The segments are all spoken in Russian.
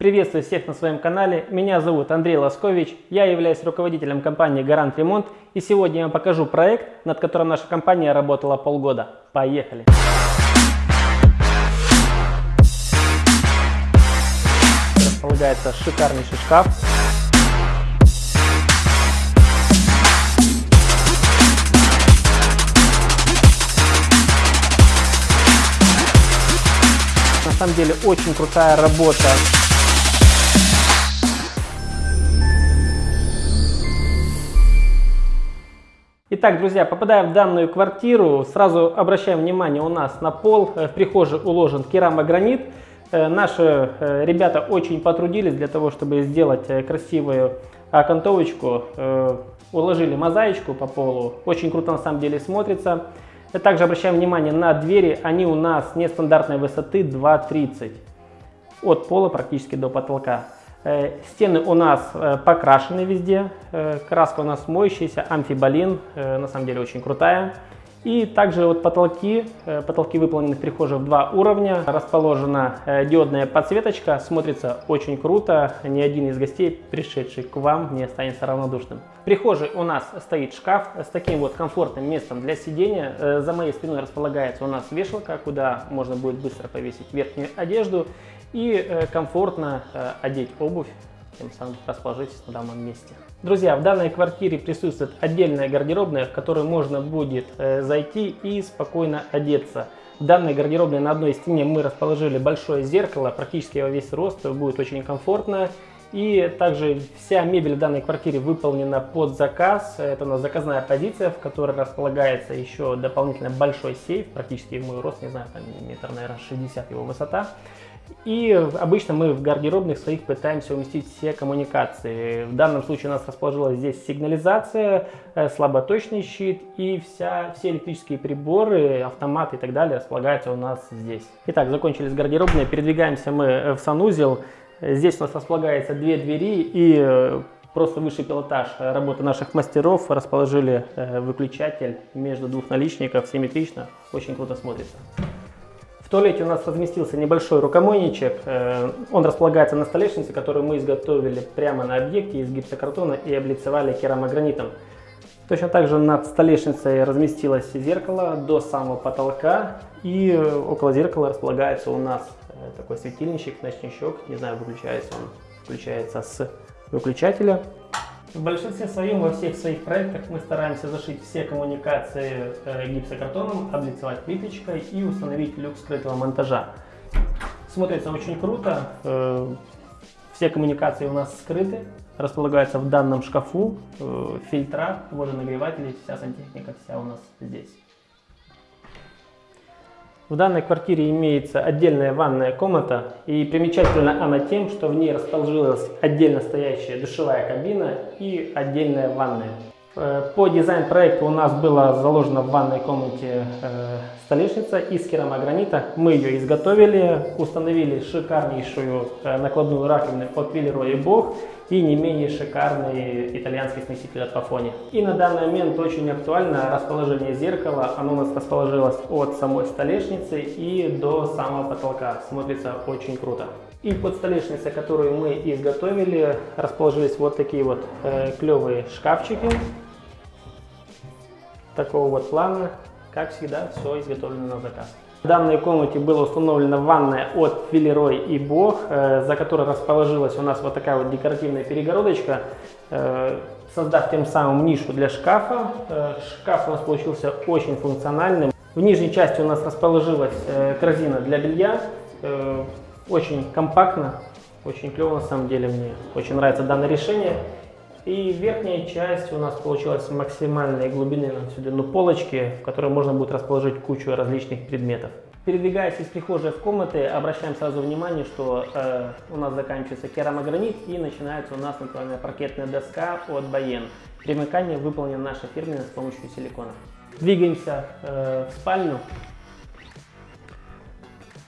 Приветствую всех на своем канале. Меня зовут Андрей Ласкович. Я являюсь руководителем компании Гарант Ремонт. И сегодня я вам покажу проект, над которым наша компания работала полгода. Поехали! Располагается шикарнейший шкаф. На самом деле очень крутая работа. Итак, друзья, попадая в данную квартиру, сразу обращаем внимание, у нас на пол э, в прихожей уложен керамогранит. Э, наши э, ребята очень потрудились для того, чтобы сделать красивую окантовочку. Уложили мозаичку по полу, очень круто на самом деле смотрится. Также обращаем внимание на двери, они у нас нестандартной высоты 2,30 от пола практически до потолка. Э, стены у нас э, покрашены везде, э, краска у нас моющаяся, амфиболин, на самом деле очень крутая. И также вот потолки, потолки выполнены в прихожей в два уровня, расположена диодная подсветочка, смотрится очень круто, ни один из гостей, пришедший к вам, не останется равнодушным. В прихожей у нас стоит шкаф с таким вот комфортным местом для сидения, за моей спиной располагается у нас вешалка, куда можно будет быстро повесить верхнюю одежду и э, комфортно э, одеть обувь, тем самым расположитесь на данном месте. Друзья, в данной квартире присутствует отдельная гардеробная, в которую можно будет э, зайти и спокойно одеться. В данной гардеробной на одной стене мы расположили большое зеркало, практически во весь рост, будет очень комфортно. И также вся мебель в данной квартире выполнена под заказ. Это у нас заказная позиция, в которой располагается еще дополнительно большой сейф, практически мой рост, не знаю, там метр, наверное, 60 его высота. И обычно мы в гардеробных своих пытаемся уместить все коммуникации. В данном случае у нас расположилась здесь сигнализация, э, слаботочный щит и вся, все электрические приборы, автоматы и так далее располагаются у нас здесь. Итак, закончили с гардеробной, передвигаемся мы э, в санузел. Здесь у нас располагается две двери и э, просто высший пилотаж работы наших мастеров расположили выключатель между двух наличников симметрично, очень круто смотрится. В туалете у нас разместился небольшой рукомойничек. Э, он располагается на столешнице, которую мы изготовили прямо на объекте из гипсокартона и облицевали керамогранитом. Точно так же над столешницей разместилось зеркало до самого потолка. И около зеркала располагается у нас э, такой светильничек, ночничок. Не знаю, выключается он. Включается с выключателя. В большинстве своем во всех своих проектах мы стараемся зашить все коммуникации э, гипсокартоном, облицевать плиточкой и установить люк скрытого монтажа. Смотрится очень круто. Э, все коммуникации у нас скрыты, располагаются в данном шкафу, э, фильтра, водонагреватели, вся сантехника вся у нас здесь. В данной квартире имеется отдельная ванная комната и примечательна она тем, что в ней расположилась отдельно стоящая душевая кабина и отдельная ванная. Э, по дизайн-проекту у нас была заложена в ванной комнате э, столешница из керамогранита. Мы ее изготовили, установили шикарнейшую э, накладную раковину от Виллероy Бог и не менее шикарный итальянский смеситель от Пафони. И на данный момент очень актуально расположение зеркала. Оно у нас расположилось от самой столешницы и до самого потолка. Смотрится очень круто. И под столешницей, которую мы изготовили, расположились вот такие вот э, клевые шкафчики. Такого вот плана. Как всегда, все изготовлено на заказ. В данной комнате была установлена ванная от Филерой и Бог, э, за которой расположилась у нас вот такая вот декоративная перегородочка, э, создав тем самым нишу для шкафа. Э, шкаф у нас получился очень функциональным. В нижней части у нас расположилась корзина для белья, очень компактно, очень клево на самом деле, мне очень нравится данное решение. И верхняя часть у нас получилась максимальной глубины сюда, ну, полочки, в которой можно будет расположить кучу различных предметов. Передвигаясь из прихожей в комнаты, обращаем сразу внимание, что э, у нас заканчивается керамогранит и начинается у нас натуральная паркетная доска от Bayern. Примыкание выполнено наше фирменное с помощью силикона. Двигаемся э, в спальню.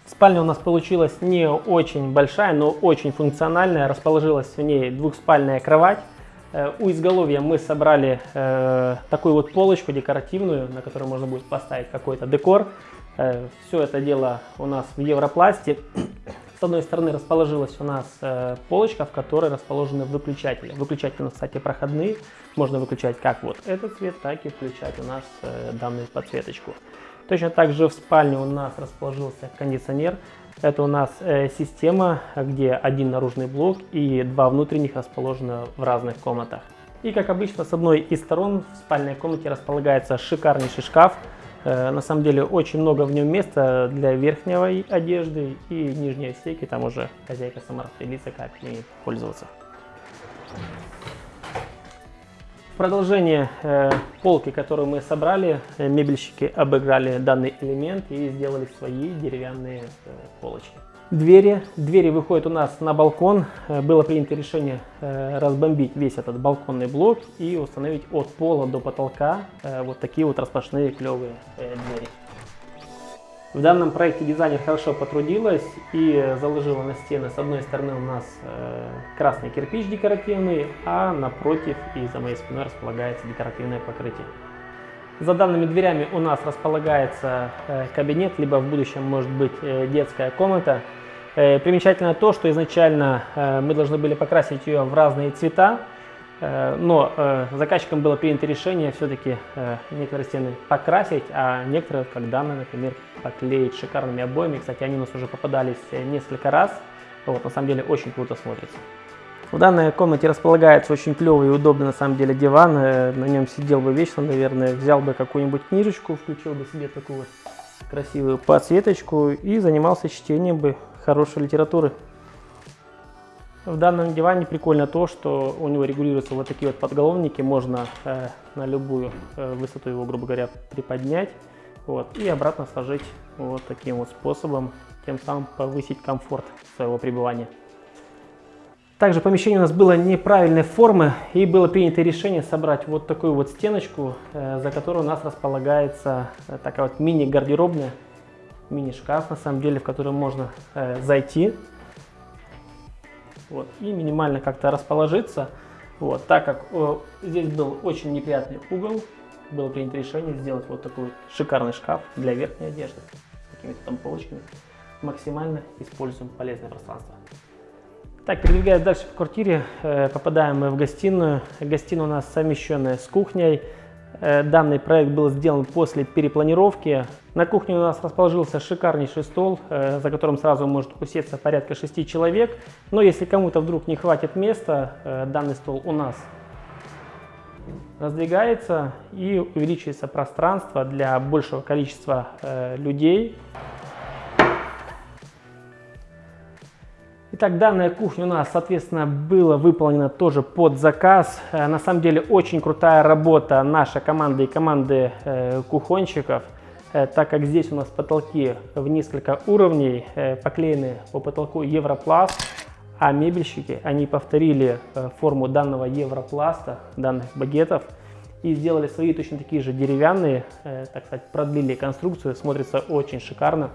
Спальня у нас получилась не очень большая, но очень функциональная. Расположилась в ней двухспальная кровать. Э, у изголовья мы собрали э, такую вот полочку декоративную, на которой можно будет поставить какой-то декор. Э, все это дело у нас в Европласте. С одной стороны расположилась у нас э, полочка, в которой расположены выключатели. Выключатели, кстати, проходные. Можно выключать как вот этот цвет, так и включать у нас э, данную подсветочку. Точно так же в спальне у нас расположился кондиционер. Это у нас э, система, где один наружный блок и два внутренних расположены в разных комнатах. И как обычно с одной из сторон в спальной комнате располагается шикарнейший шкаф. Э, на самом деле очень много в нем места для верхней одежды и нижней стейки. Там уже хозяйка сама распределится, как ей пользоваться. Продолжение э, полки, которую мы собрали, э, мебельщики обыграли данный элемент и сделали свои деревянные э, полочки. Двери. Двери выходят у нас на балкон. Э, было принято решение э, разбомбить весь этот балконный блок и установить от пола до потолка э, вот такие вот распашные клевые двери. В данном проекте дизайнер хорошо потрудилась и заложила на стены с одной стороны у нас красный кирпич декоративный, а напротив и за моей спиной располагается декоративное покрытие. За данными дверями у нас располагается кабинет, либо в будущем может быть детская комната. Э, примечательно то, что изначально э, мы должны были покрасить ее в разные цвета, э, но заказчикам было принято решение все-таки некоторые стены покрасить, а некоторые, как данные, например, поклеить шикарными обоями. Кстати, они у нас уже попадались несколько раз. Вот, на самом деле очень круто смотрится. В данной комнате располагается очень клевый и удобный на самом деле диван. На нем сидел бы вечно, наверное, взял бы какую-нибудь книжечку, включил бы себе такую вот красивую подсветочку и занимался чтением бы хорошей литературы. В данном диване прикольно то, что у него регулируются вот такие вот подголовники, можно э, на любую э, высоту его, грубо говоря, приподнять вот, и обратно сложить вот таким вот способом, тем самым повысить комфорт своего пребывания. Также помещение у нас было неправильной формы и было принято решение собрать вот такую вот стеночку, э, за которой у нас располагается э, такая вот мини-гардеробная мини-шкаф, на самом деле, в который можно э, зайти вот, и минимально как-то расположиться. Вот, так как э, здесь был очень неприятный угол, было принято решение сделать вот такой шикарный шкаф для верхней одежды с какими-то там полочками. Максимально используем полезное пространство. Так, передвигаясь дальше по квартире, э, попадаем мы в гостиную. Гостиная у нас совмещенная с кухней. Э, данный проект был сделан после перепланировки. На кухне у нас расположился шикарнейший стол, э, за которым сразу может усеться порядка 6 человек. Но если кому-то вдруг не хватит места, э, данный стол у нас раздвигается и увеличивается пространство для большего количества людей. Итак, данная кухня у нас, соответственно, была выполнена тоже под заказ. Э, на самом деле очень крутая работа нашей команды и команды э, кухонщиков, э, так как здесь у нас потолки в несколько уровней, поклеены по потолку Европласт, а мебельщики, они повторили форму данного Европласта, данных багетов, и сделали свои точно такие же деревянные, так сказать, продлили конструкцию, смотрится очень шикарно.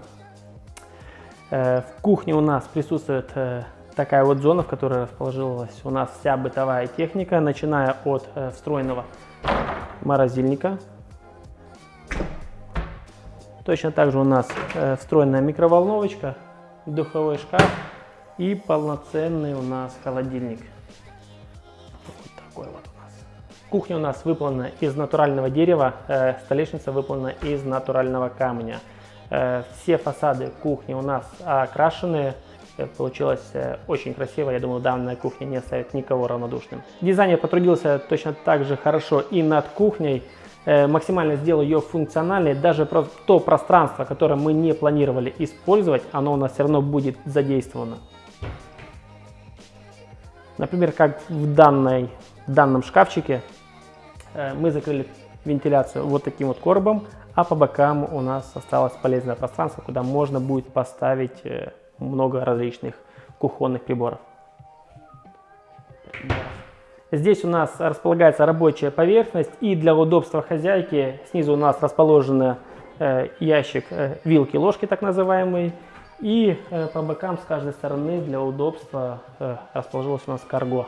Э, в кухне у нас присутствует э, такая вот зона, в которой расположилась у нас вся бытовая техника, начиная от э, встроенного морозильника. Точно так же у нас встроенная микроволновочка, духовой шкаф и полноценный у нас холодильник. Вот такой вот у нас. Кухня у нас выполнена из натурального дерева, столешница выполнена из натурального камня. Э, все фасады кухни у нас окрашены. Э, получилось э, очень красиво. Я думаю, данная кухня не оставит никого равнодушным. Дизайнер потрудился точно так же хорошо и над кухней. Максимально сделал ее функциональной. Даже то пространство, которое мы не планировали использовать, оно у нас все равно будет задействовано. Например, как в, данной, в данном шкафчике мы закрыли вентиляцию вот таким вот коробом, а по бокам у нас осталось полезное пространство, куда можно будет поставить э, много различных кухонных приборов. Здесь у нас располагается рабочая поверхность и для удобства хозяйки снизу у нас расположен э, ящик э, вилки, ложки так называемый. И по бокам с каждой стороны для удобства расположилось у нас карго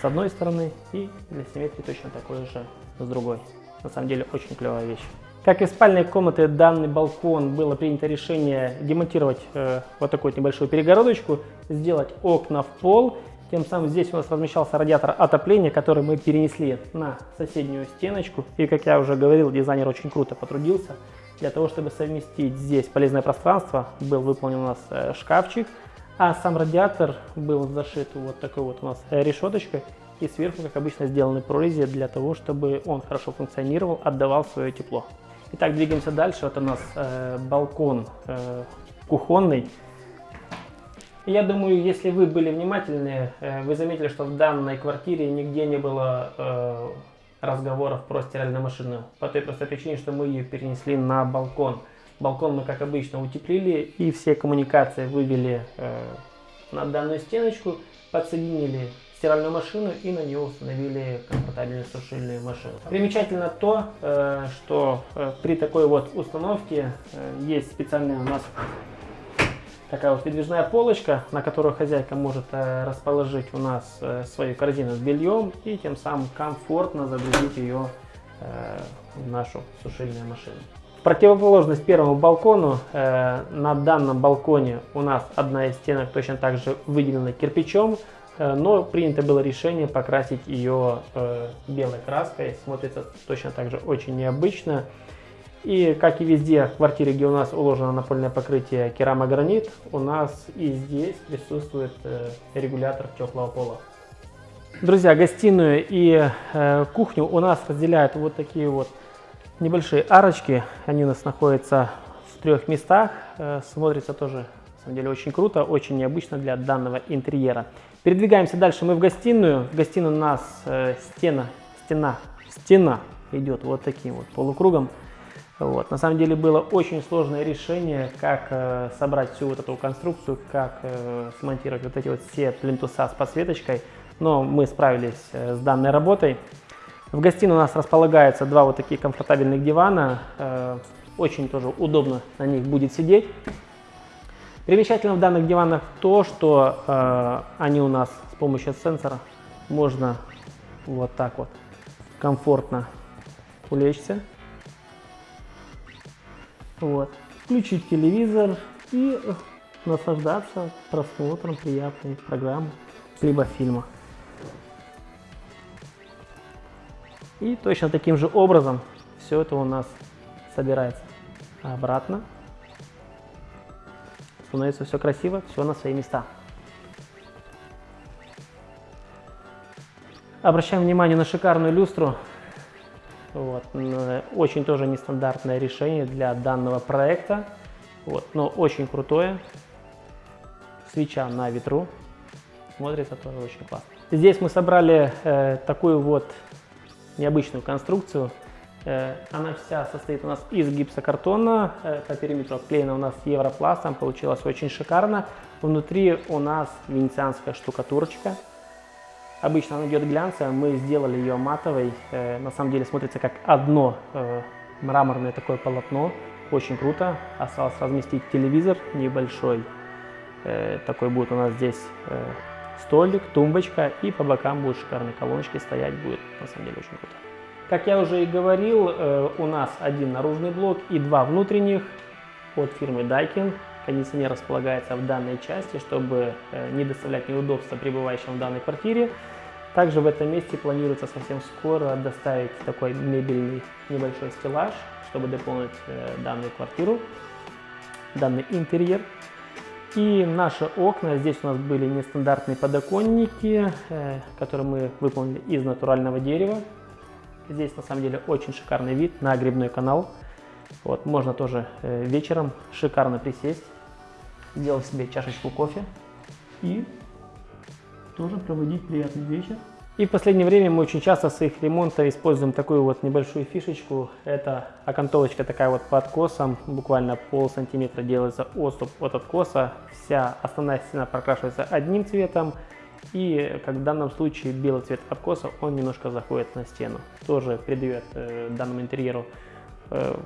с одной стороны и для симметрии точно такой же с другой. На самом деле очень клевая вещь. Как и в спальной комнате данный балкон было принято решение демонтировать э, вот такую вот небольшую перегородочку, сделать окна в пол. Тем самым здесь у нас размещался радиатор отопления, который мы перенесли на соседнюю стеночку. И как я уже говорил, дизайнер очень круто потрудился. Для того, чтобы совместить здесь полезное пространство, был выполнен у нас э, шкафчик, а сам радиатор был зашит вот такой вот у нас решеточкой и сверху, как обычно, сделаны прорези для того, чтобы он хорошо функционировал, отдавал свое тепло. Итак, двигаемся дальше. Вот у нас э, балкон э, кухонный. Я думаю, если вы были внимательны, э, вы заметили, что в данной квартире нигде не было э, разговоров про стиральную машину. По той простой причине, что мы ее перенесли на балкон. Балкон мы, как обычно, утеплили и все коммуникации вывели э, на данную стеночку, подсоединили стиральную машину и на нее установили комфортабельную сушильную машину. Примечательно то, э, что э, при такой вот установке э, есть специальная у нас такая вот передвижная полочка, на которую хозяйка может расположить у нас свою корзину с бельем и тем самым комфортно загрузить ее в нашу сушильную машину. В противоположность первому балкону, на данном балконе у нас одна из стенок точно так же выделена кирпичом, Э, но принято было решение покрасить ее э, белой краской. Смотрится точно так же очень необычно. И как и везде в квартире, где у нас уложено напольное покрытие керамогранит, у нас и здесь присутствует э, регулятор теплого пола. Друзья, гостиную и э, кухню у нас разделяют вот такие вот небольшие арочки. Они у нас находятся в трех местах. Э, смотрится тоже, самом деле, очень круто, очень необычно для данного интерьера. Передвигаемся дальше мы в гостиную. В гостиную у нас э, стена, стена, стена идет вот таким вот полукругом. Вот. На самом деле было очень сложное решение, как э, собрать всю вот эту конструкцию, как э, смонтировать вот эти вот все плинтуса с подсветочкой. Но мы справились э, с данной работой. В гостиной у нас располагаются два вот таких комфортабельных дивана. Э, очень тоже удобно на них будет сидеть. Примечательно в данных диванах то, что э, они у нас с помощью сенсора можно вот так вот комфортно улечься. Вот. Включить телевизор и наслаждаться просмотром приятной программы либо фильма. И точно таким же образом все это у нас собирается обратно становится все красиво, все на свои места. Обращаем внимание на шикарную люстру. Вот. Очень тоже нестандартное решение для данного проекта, вот. но очень крутое. Свеча на ветру. Смотрится тоже очень классно. Здесь мы собрали э, такую вот необычную конструкцию. Э, она вся состоит у нас из гипсокартона, э, по периметру обклеена у нас европластом, получилось очень шикарно. Внутри у нас венецианская штукатурочка. Обычно она идет глянцевая, мы сделали ее матовой. Э, на самом деле смотрится как одно мраморное такое полотно. Очень круто. Осталось разместить телевизор небольшой. Такой будет у нас здесь столик, тумбочка и по бокам будут шикарные колоночки стоять. Будет на самом деле очень круто. Как я уже и говорил, э, у нас один наружный блок и два внутренних от фирмы Daikin. Кондиционер располагается в данной части, чтобы э, не доставлять неудобства пребывающим в данной квартире. Также в этом месте планируется совсем скоро доставить такой мебельный небольшой стеллаж, чтобы дополнить э, данную квартиру, данный интерьер. И наши окна, здесь у нас были нестандартные подоконники, которые мы выполнили из натурального дерева. Здесь на самом деле очень шикарный вид на грибной канал. Вот, можно тоже э, вечером шикарно присесть, сделать себе чашечку кофе и тоже проводить приятный вечер. И в последнее время мы очень часто в своих ремонтах используем такую вот небольшую фишечку. Это окантовочка такая вот под откосом, буквально пол сантиметра делается отступ от откоса. Вся основная стена прокрашивается одним цветом, и как в данном случае белый цвет откоса, он немножко заходит на стену. Тоже придает э, данному интерьеру э,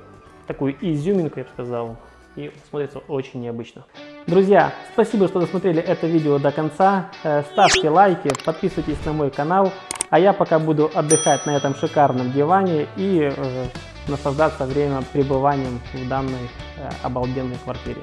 такую изюминку, я бы сказал, и смотрится очень необычно. Друзья, спасибо, что досмотрели это видео до конца. Э, ставьте лайки, подписывайтесь на мой канал. А я пока буду отдыхать на этом шикарном диване и э, наслаждаться время пребыванием в данной обалденной квартире.